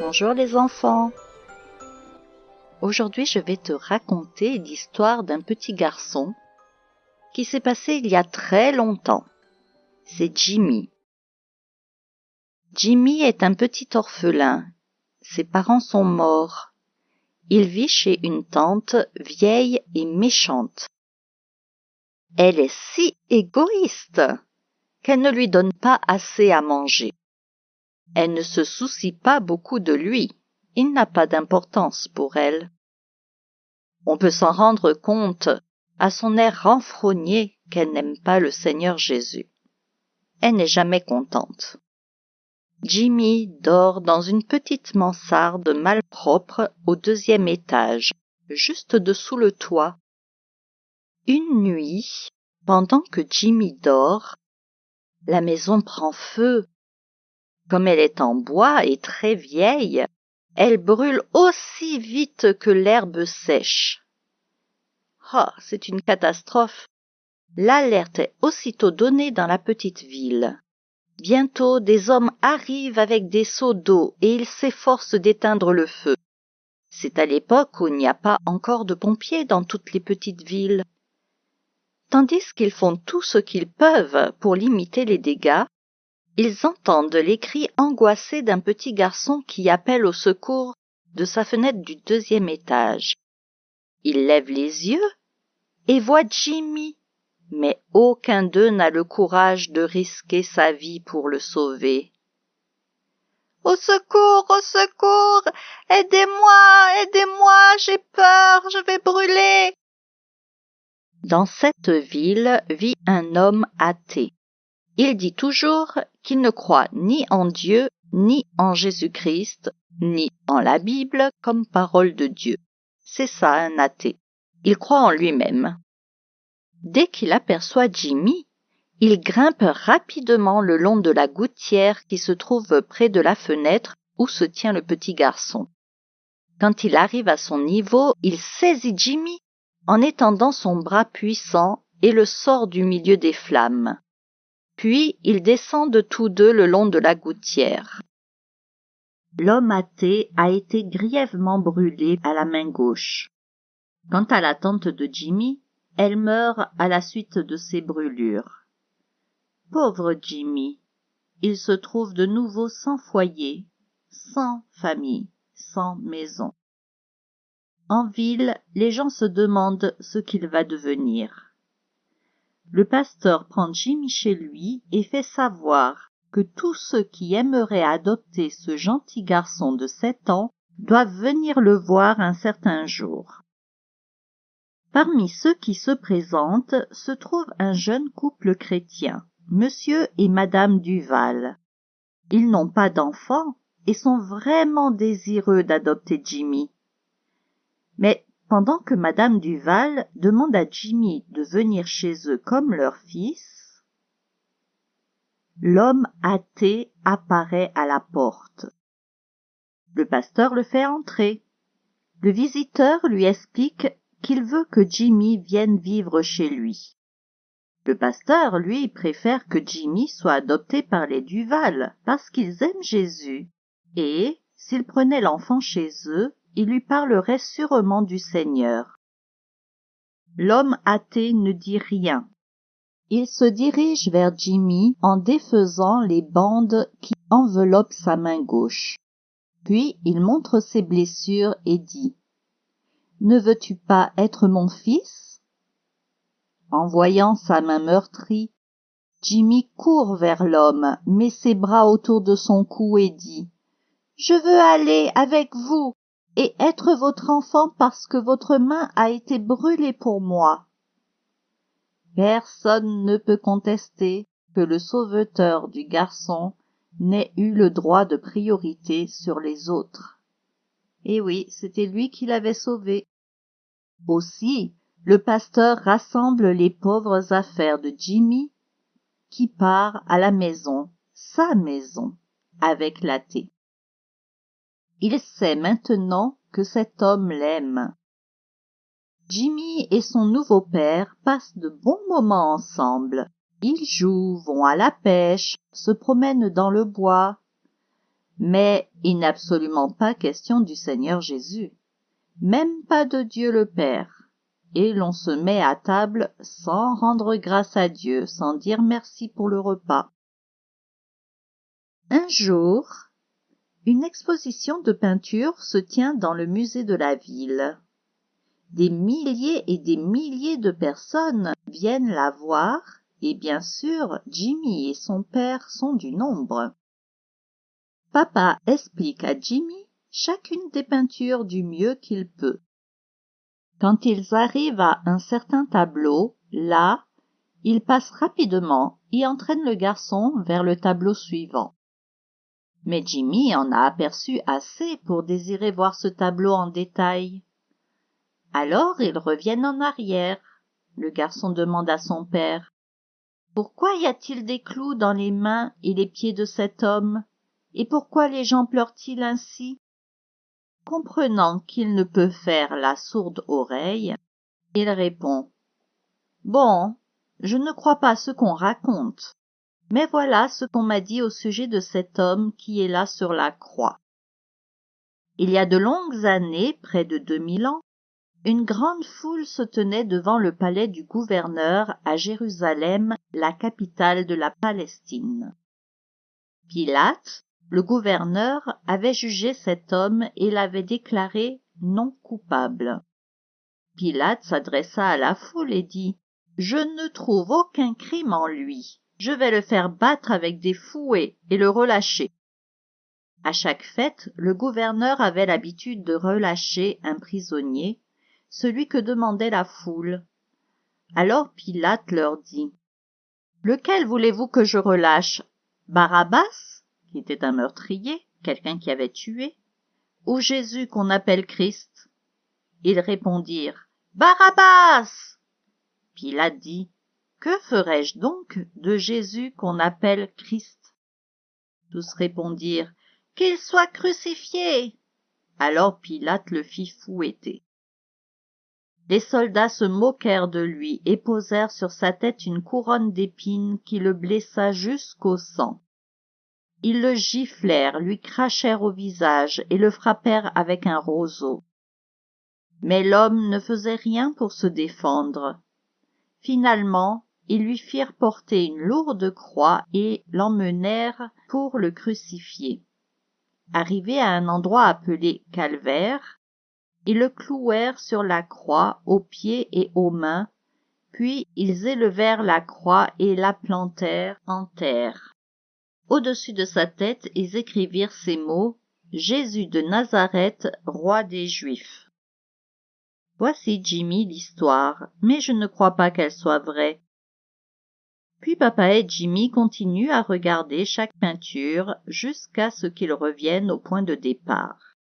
Bonjour les enfants. Aujourd'hui je vais te raconter l'histoire d'un petit garçon qui s'est passé il y a très longtemps. C'est Jimmy. Jimmy est un petit orphelin. Ses parents sont morts. Il vit chez une tante vieille et méchante. Elle est si égoïste qu'elle ne lui donne pas assez à manger. Elle ne se soucie pas beaucoup de lui. Il n'a pas d'importance pour elle. On peut s'en rendre compte à son air renfrogné qu'elle n'aime pas le Seigneur Jésus. Elle n'est jamais contente. Jimmy dort dans une petite mansarde malpropre au deuxième étage, juste dessous le toit. Une nuit, pendant que Jimmy dort, la maison prend feu comme elle est en bois et très vieille, elle brûle aussi vite que l'herbe sèche. Ah, c'est une catastrophe. L'alerte est aussitôt donnée dans la petite ville. Bientôt des hommes arrivent avec des seaux d'eau et ils s'efforcent d'éteindre le feu. C'est à l'époque où il n'y a pas encore de pompiers dans toutes les petites villes. Tandis qu'ils font tout ce qu'ils peuvent pour limiter les dégâts, ils entendent les cris angoissés d'un petit garçon qui appelle au secours de sa fenêtre du deuxième étage. Ils lèvent les yeux et voient Jimmy, mais aucun d'eux n'a le courage de risquer sa vie pour le sauver. Au secours, au secours, aidez-moi, aidez-moi, j'ai peur, je vais brûler. Dans cette ville vit un homme athée. Il dit toujours qu'il ne croit ni en Dieu, ni en Jésus-Christ, ni en la Bible comme parole de Dieu. C'est ça un athée. Il croit en lui-même. Dès qu'il aperçoit Jimmy, il grimpe rapidement le long de la gouttière qui se trouve près de la fenêtre où se tient le petit garçon. Quand il arrive à son niveau, il saisit Jimmy en étendant son bras puissant et le sort du milieu des flammes puis ils descendent tous deux le long de la gouttière. L'homme athée a été grièvement brûlé à la main gauche. Quant à la tante de Jimmy, elle meurt à la suite de ces brûlures. Pauvre Jimmy, il se trouve de nouveau sans foyer, sans famille, sans maison. En ville, les gens se demandent ce qu'il va devenir le pasteur prend Jimmy chez lui et fait savoir que tous ceux qui aimeraient adopter ce gentil garçon de sept ans doivent venir le voir un certain jour. Parmi ceux qui se présentent se trouve un jeune couple chrétien, monsieur et madame Duval. Ils n'ont pas d'enfants et sont vraiment désireux d'adopter Jimmy. Mais pendant que madame duval demande à jimmy de venir chez eux comme leur fils l'homme athée apparaît à la porte. Le pasteur le fait entrer. Le visiteur lui explique qu'il veut que jimmy vienne vivre chez lui. Le pasteur lui préfère que jimmy soit adopté par les duval parce qu'ils aiment jésus. Et s'il prenait l'enfant chez eux il lui parlerait sûrement du Seigneur. L'homme athée ne dit rien. Il se dirige vers Jimmy en défaisant les bandes qui enveloppent sa main gauche. Puis il montre ses blessures et dit Ne veux-tu pas être mon fils? En voyant sa main meurtrie, Jimmy court vers l'homme, met ses bras autour de son cou et dit Je veux aller avec vous et être votre enfant parce que votre main a été brûlée pour moi. Personne ne peut contester que le sauveteur du garçon n'ait eu le droit de priorité sur les autres. Et oui, c'était lui qui l'avait sauvé. Aussi, le pasteur rassemble les pauvres affaires de Jimmy, qui part à la maison, sa maison, avec la thé. Il sait maintenant que cet homme l'aime. Jimmy et son nouveau père passent de bons moments ensemble. Ils jouent, vont à la pêche, se promènent dans le bois. Mais il n'est absolument pas question du Seigneur Jésus, même pas de Dieu le Père. Et l'on se met à table sans rendre grâce à Dieu, sans dire merci pour le repas. Un jour, une exposition de peinture se tient dans le musée de la ville. Des milliers et des milliers de personnes viennent la voir et bien sûr Jimmy et son père sont du nombre. Papa explique à Jimmy chacune des peintures du mieux qu'il peut. Quand ils arrivent à un certain tableau, là, il passe rapidement et entraîne le garçon vers le tableau suivant. Mais Jimmy en a aperçu assez pour désirer voir ce tableau en détail. Alors ils reviennent en arrière. Le garçon demande à son père. Pourquoi y a-t-il des clous dans les mains et les pieds de cet homme? Et pourquoi les gens pleurent-ils ainsi? Comprenant qu'il ne peut faire la sourde oreille, il répond. Bon, je ne crois pas ce qu'on raconte. Mais voilà ce qu'on m'a dit au sujet de cet homme qui est là sur la croix. Il y a de longues années, près de deux mille ans, une grande foule se tenait devant le palais du gouverneur à Jérusalem, la capitale de la Palestine. Pilate, le gouverneur, avait jugé cet homme et l'avait déclaré non coupable. Pilate s'adressa à la foule et dit Je ne trouve aucun crime en lui. Je vais le faire battre avec des fouets et le relâcher. À chaque fête, le gouverneur avait l'habitude de relâcher un prisonnier celui que demandait la foule. Alors Pilate leur dit Lequel voulez-vous que je relâche? Barabbas, qui était un meurtrier, quelqu'un qui avait tué, ou Jésus qu'on appelle Christ? Ils répondirent Barabbas Pilate dit Que ferai-je donc de Jésus qu'on appelle Christ? Tous répondirent Qu'il soit crucifié Alors Pilate le fit fouetter les soldats se moquèrent de lui et posèrent sur sa tête une couronne d'épines qui le blessa jusqu'au sang. Ils le giflèrent, lui crachèrent au visage et le frappèrent avec un roseau. Mais l'homme ne faisait rien pour se défendre. Finalement, ils lui firent porter une lourde croix et l'emmenèrent pour le crucifier. Arrivé à un endroit appelé calvaire, ils le clouèrent sur la croix aux pieds et aux mains, puis ils élevèrent la croix et la plantèrent en terre. Au-dessus de sa tête, ils écrivirent ces mots Jésus de Nazareth, roi des Juifs. Voici Jimmy l'histoire, mais je ne crois pas qu'elle soit vraie. Puis papa et Jimmy continuent à regarder chaque peinture jusqu'à ce qu'ils reviennent au point de départ.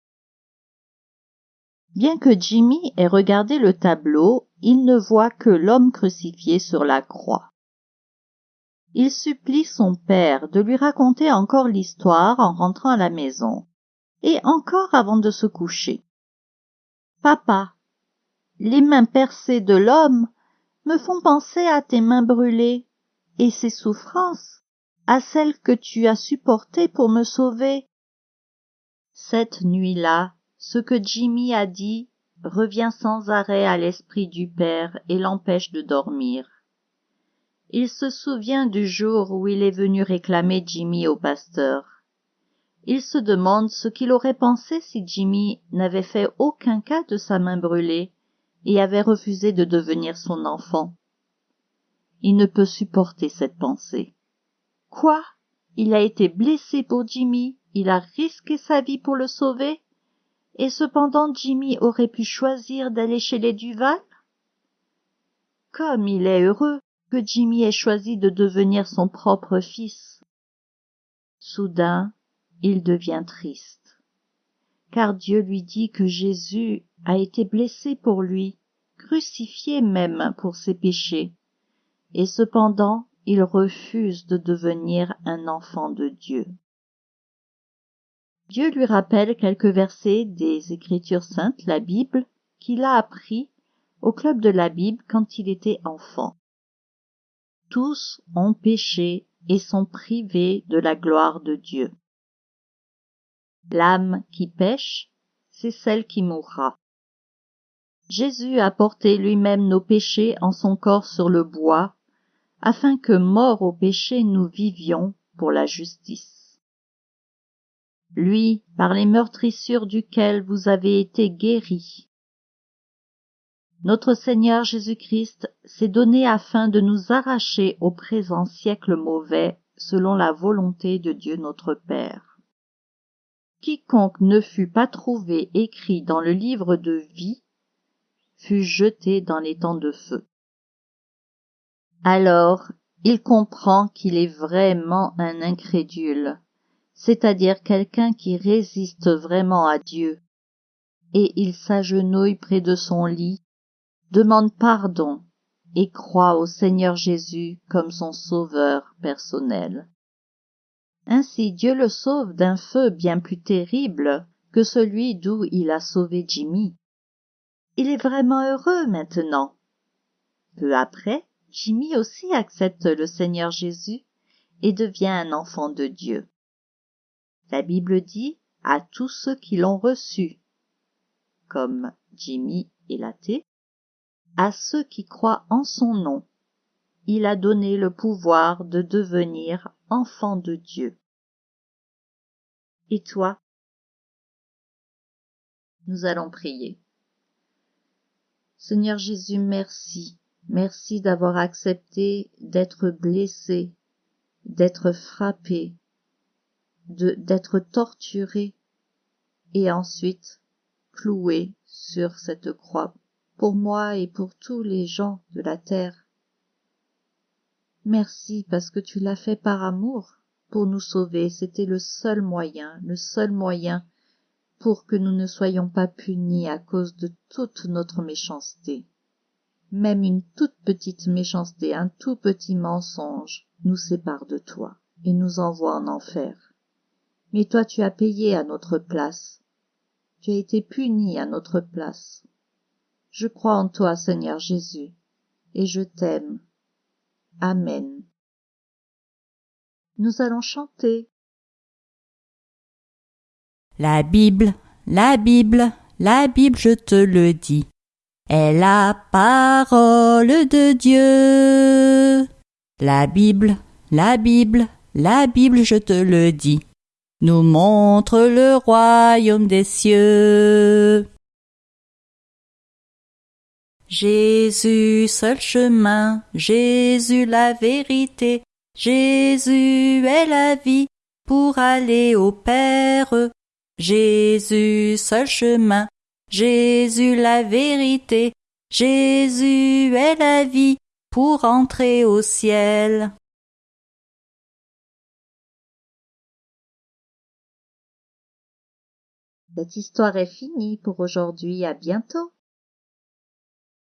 Bien que Jimmy ait regardé le tableau, il ne voit que l'homme crucifié sur la croix. Il supplie son père de lui raconter encore l'histoire en rentrant à la maison, et encore avant de se coucher. Papa, les mains percées de l'homme me font penser à tes mains brûlées, et ses souffrances à celles que tu as supportées pour me sauver. Cette nuit-là, ce que Jimmy a dit revient sans arrêt à l'esprit du père et l'empêche de dormir. Il se souvient du jour où il est venu réclamer Jimmy au pasteur. Il se demande ce qu'il aurait pensé si Jimmy n'avait fait aucun cas de sa main brûlée et avait refusé de devenir son enfant. Il ne peut supporter cette pensée. Quoi? Il a été blessé pour Jimmy, il a risqué sa vie pour le sauver? Et cependant Jimmy aurait pu choisir d'aller chez les Duval? Comme il est heureux que Jimmy ait choisi de devenir son propre fils. Soudain, il devient triste, car Dieu lui dit que Jésus a été blessé pour lui, crucifié même pour ses péchés, et cependant il refuse de devenir un enfant de Dieu. Dieu lui rappelle quelques versets des Écritures saintes, la Bible, qu'il a appris au club de la Bible quand il était enfant. Tous ont péché et sont privés de la gloire de Dieu. L'âme qui pêche, c'est celle qui mourra. Jésus a porté lui-même nos péchés en son corps sur le bois, afin que, morts au péché, nous vivions pour la justice. Lui, par les meurtrissures duquel vous avez été guéris. Notre Seigneur Jésus-Christ s'est donné afin de nous arracher au présent siècle mauvais selon la volonté de Dieu notre Père. Quiconque ne fut pas trouvé écrit dans le livre de vie fut jeté dans les temps de feu. Alors il comprend qu'il est vraiment un incrédule, c'est-à-dire quelqu'un qui résiste vraiment à Dieu, et il s'agenouille près de son lit, demande pardon et croit au Seigneur Jésus comme son sauveur personnel. Ainsi Dieu le sauve d'un feu bien plus terrible que celui d'où il a sauvé Jimmy. Il est vraiment heureux maintenant. Peu après, Jimmy aussi accepte le Seigneur Jésus et devient un enfant de Dieu. La Bible dit à tous ceux qui l'ont reçu, comme Jimmy et l'athée, à ceux qui croient en son nom, il a donné le pouvoir de devenir enfant de Dieu. Et toi? Nous allons prier. Seigneur Jésus, merci Merci d'avoir accepté d'être blessé, d'être frappé, d'être torturé et ensuite cloué sur cette croix pour moi et pour tous les gens de la terre. Merci parce que tu l'as fait par amour pour nous sauver. C'était le seul moyen, le seul moyen pour que nous ne soyons pas punis à cause de toute notre méchanceté même une toute petite méchanceté, un tout petit mensonge nous sépare de toi et nous envoie en enfer. Mais toi tu as payé à notre place. Tu as été puni à notre place. Je crois en toi, Seigneur Jésus, et je t'aime. Amen. Nous allons chanter. La Bible, la Bible, la Bible, je te le dis est la parole de Dieu. La Bible, la Bible, la Bible, je te le dis, nous montre le royaume des cieux. Jésus seul chemin, Jésus la vérité, Jésus est la vie pour aller au Père. Jésus seul chemin, Jésus la vérité, Jésus est la vie pour entrer au ciel. Cette histoire est finie pour aujourd'hui, à bientôt.